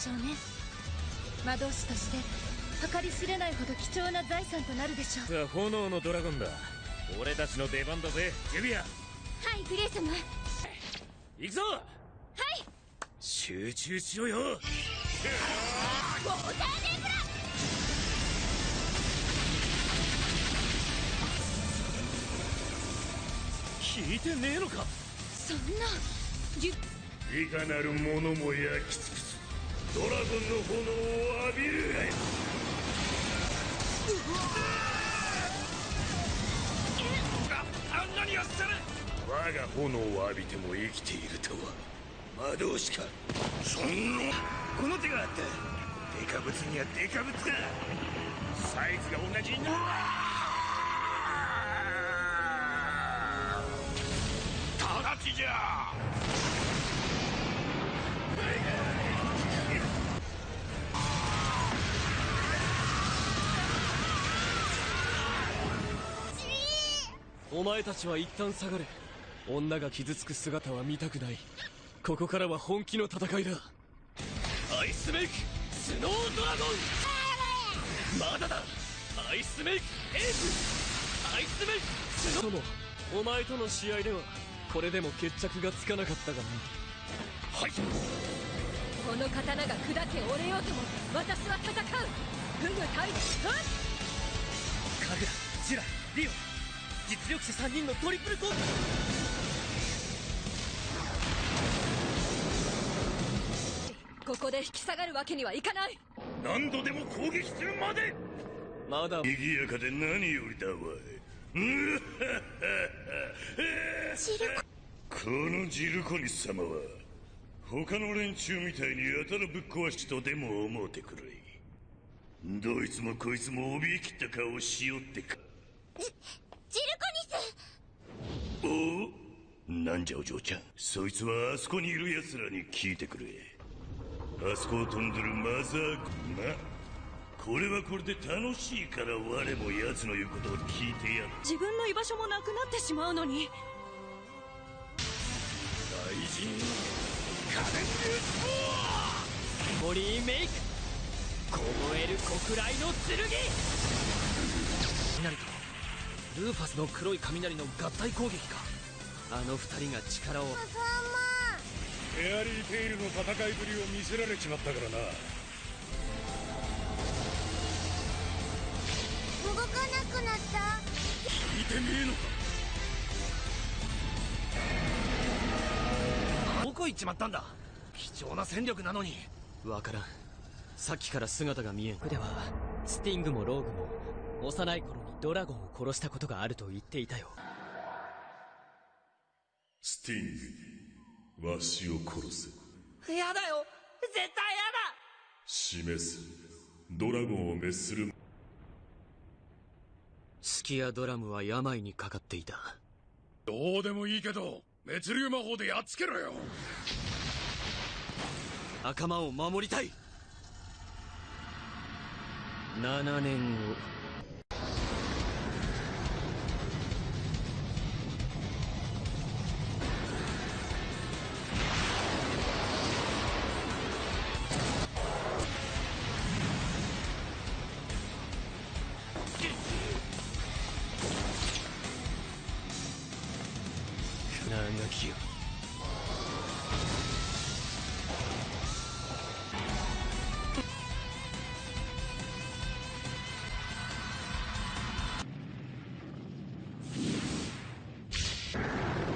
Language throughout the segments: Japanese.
しょうね。魔導士として計り知れないほど貴重な財産となるでしょう。さあ炎のドラゴンだ。俺たちの出番だぜジュビアはいグレイ様。行くぞ。はい。集中しろよ。ウォーターネブラ聞いてねえのか。そんな。ぎゅ。いかなる者も焼き尽くすドラゴンの炎を浴びる。がいあんなにやっされ我が炎を浴びても生きているとは。魔導士かそんな。この手があったデカブツにはデカブツかサイズが同じになお前たちは一旦下がれ。女が傷つく姿は見たくない。ここからは本気の戦いだ。アイスメイクスノードラゴン。まだだ。アイスメイクエースアイスメイクスノー。友お前との試合ではこれでも決着がつかなかったがな。はい。この刀が砕け折れようとも私は戦う。フグ対立はっカグラジュラリオ実力者3人のトリプル攻撃。ここで引き下がるわけにはいかない。何度でも攻撃するまで。まだ。賑やかで何よりだわいうっはっはっはジルこのジルコニス様は他の連中みたいにやたらぶっ壊しとでも思うてくれどいつもこいつも怯えきった顔をしよってかジルコニス。おおなんじゃお嬢ちゃん。そいつはあそこにいる奴らに聞いてくれ。あそこを飛んでるマザーまこれはこれで楽しいから我も奴の言うことを聞いてやる。自分の居場所もなくなってしまうのに。大臣。カレンモリーメイク。凍える黒雷の剣。雷とルーファスの黒い雷の合体攻撃か。あの二人が力を。フェアリーテイルの戦いぶりを見せられちまったからな。動かなくなった。聞いてねえのか。どこ行っちまったんだ。貴重な戦力なのに。わからん。さっきから姿が見えん。ではスティングもローグも幼い頃にドラゴンを殺したことがあると言っていたよ。スティングわしを殺せ。やだよ。絶対や示すドラゴンを滅する。スキアドラムは病にかかっていた。どうでもいいけど滅竜魔法でやっつけろよ。仲間を守りたい。7年後きよ。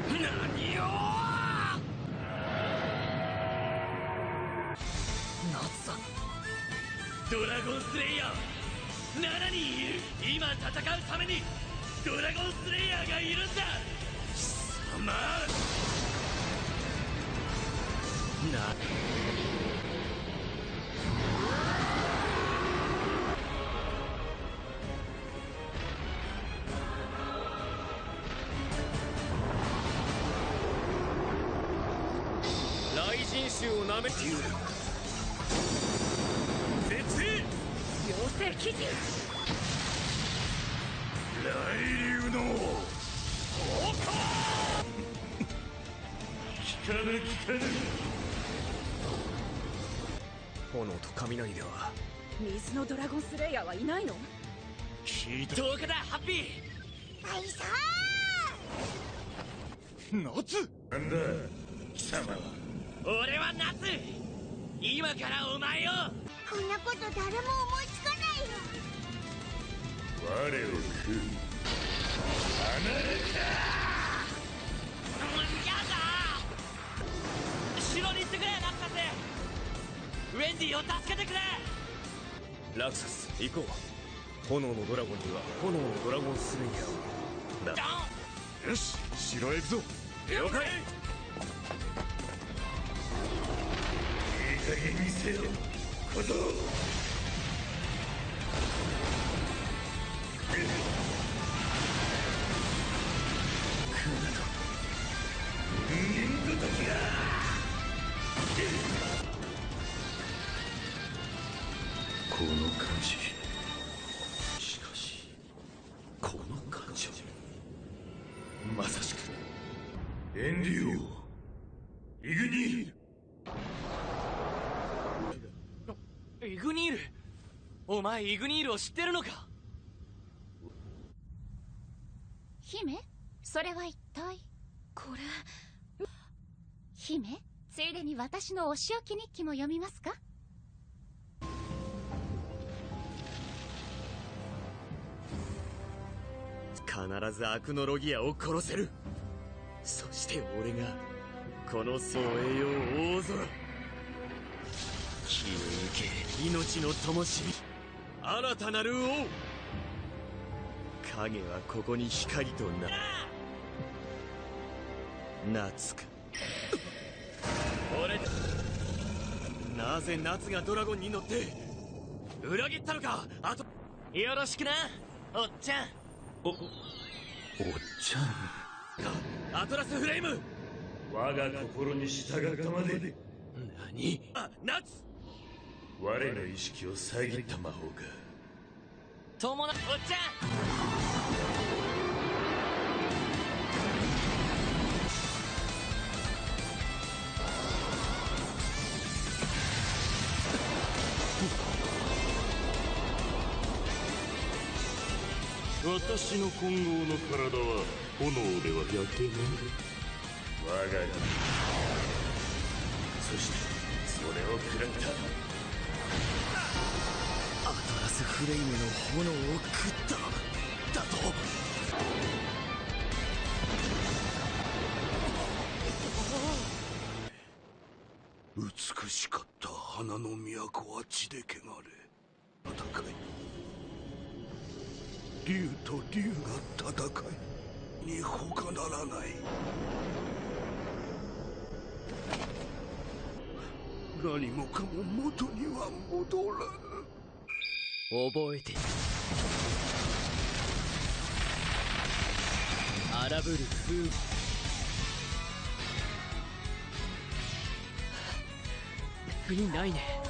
何よ夏さ。んドラゴンスレイヤー7人いる。今戦うためにドラゴンスレイヤーがいるんだ貴様な雷神衆をなめて。いる絶縁妖精記事雷竜の炎と雷では水のドラゴンスレイヤーはいないの？聞いた10日だハッピー！はいさ夏？なんだ貴様は。俺は夏！今からお前を！ーこんなこと誰も思いつかないよ。我を食う。うんや城に行ってくれラクサスウェンディを助けてくれ。ラクサス行こう。炎のドラゴンには炎のドラゴンスレイヤーをン。よし城へ行くぞ。了解。いい加減にせよ。小僧この感じしかしこの感情まさしく。エンデュオイグニール。イグニール。お前イグニールを知ってるのか？姫それは一体？これ姫ついでに私のお仕置き日記も読みますか？必ずアクノロギアを殺せる。そして俺がこの総栄養大空気を受け命の灯火。新たなる王。影はここに光とな夏か俺なぜ夏がドラゴンに乗って裏切ったのか。あとよろしくなおっちゃんおっちゃん。アトラスフレイム！我が心に従ったまで。何？あ夏我の意識を遮った魔法か。友達。おっちゃん私の混合の体は炎では焼けない我が身そしてそれを食らった。アトラスフレイムの炎を食った。だと。美しかった花の都は血で汚れ。戦い。竜と竜が戦いに他ならない。何もかも元には戻らぬ。覚えてる。荒ぶる風。雨国ないね。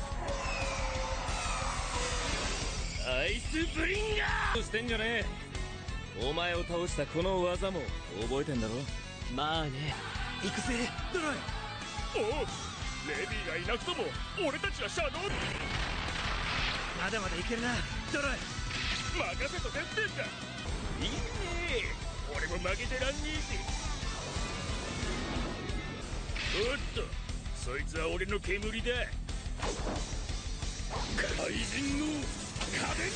アイスブリンガー！してんじゃね？えお前を倒したこの技も覚えてんだろ？まあね。行くぜ。ドライおおレビーがいなくとも俺たちはシャドウ！まだまだいけるな。ドライ任せとけってんだ！いいね。俺も負けてらんねえぜおっとそいつは俺の煙だ。怪人の仮面竜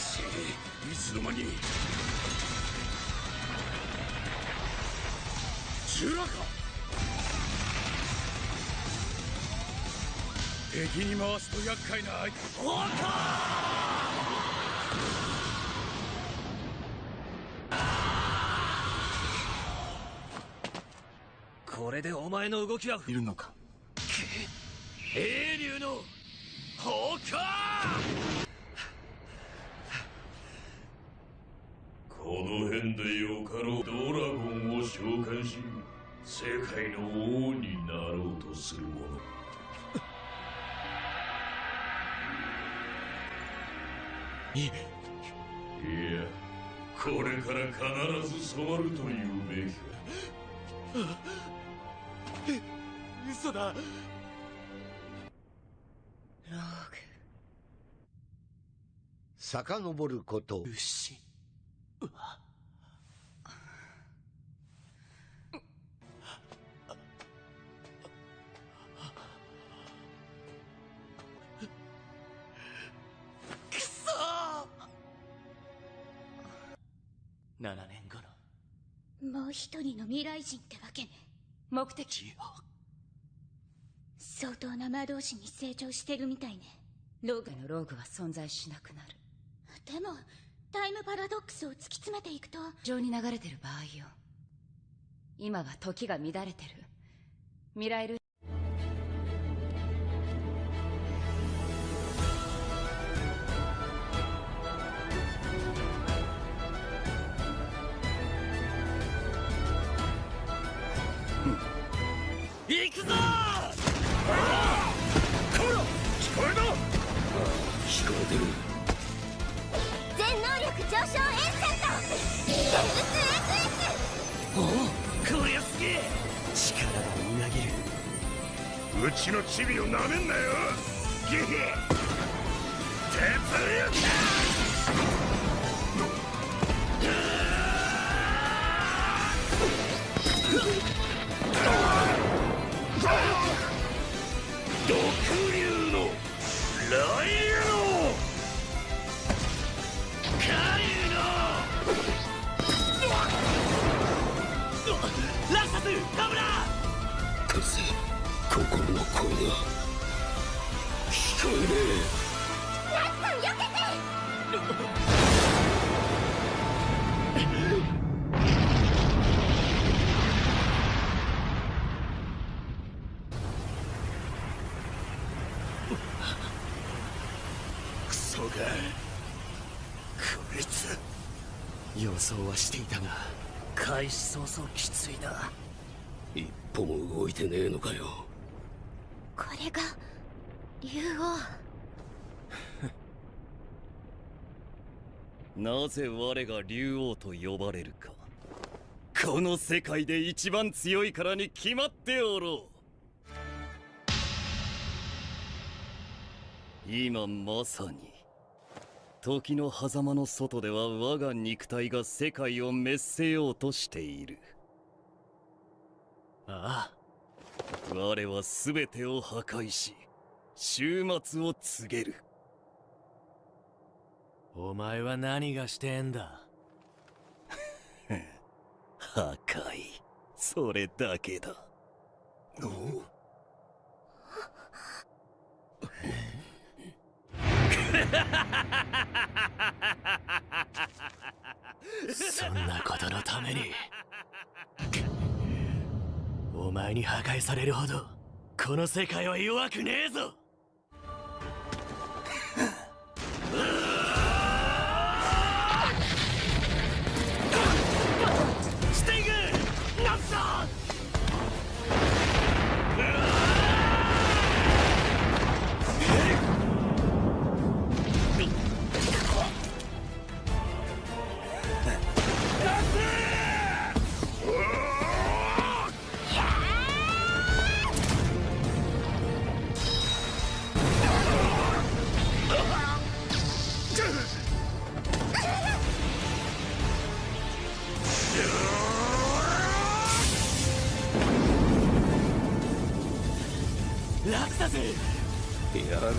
ちいつの間にジュラか敵に回すと厄介な相手。れでお前の動きはいるのか？英竜の放火！この辺でよかろうドラゴンを召喚し世界の王になろうとする者 いい。やこれから必ず染まるというべきか嘘だ。ローグ。遡ること。牛。くそ7年後の。もう一人の未来人ってわけね目的。ジオ相当な魔導士に成長してるみたいね。ローグのローグは存在しなくなる。でもタイムパラドックスを突き詰めていくと。情に流れてる場合よ。今は時が乱れてる。未来うちのチビをなめんなよ。ゲヘ鉄力予想はしていたが開始早々きついな一歩も動いてねえのかよ。これが竜王なぜ我が竜王と呼ばれるか。この世界で一番強いからに決まっておろう。今まさに時の狭間の外では我が肉体が世界を滅せようとしている。ああ。我は全てを破壊し終末を告げるお前は何がしてんだ？破壊それだけだ。そんなことのために。お前に破壊されるほどこの世界は弱くねえぞ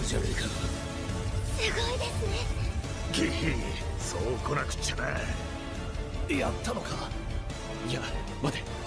じゃねえかすごいですね。ゲヘそう来なくっちゃな。やったのか。いや待て。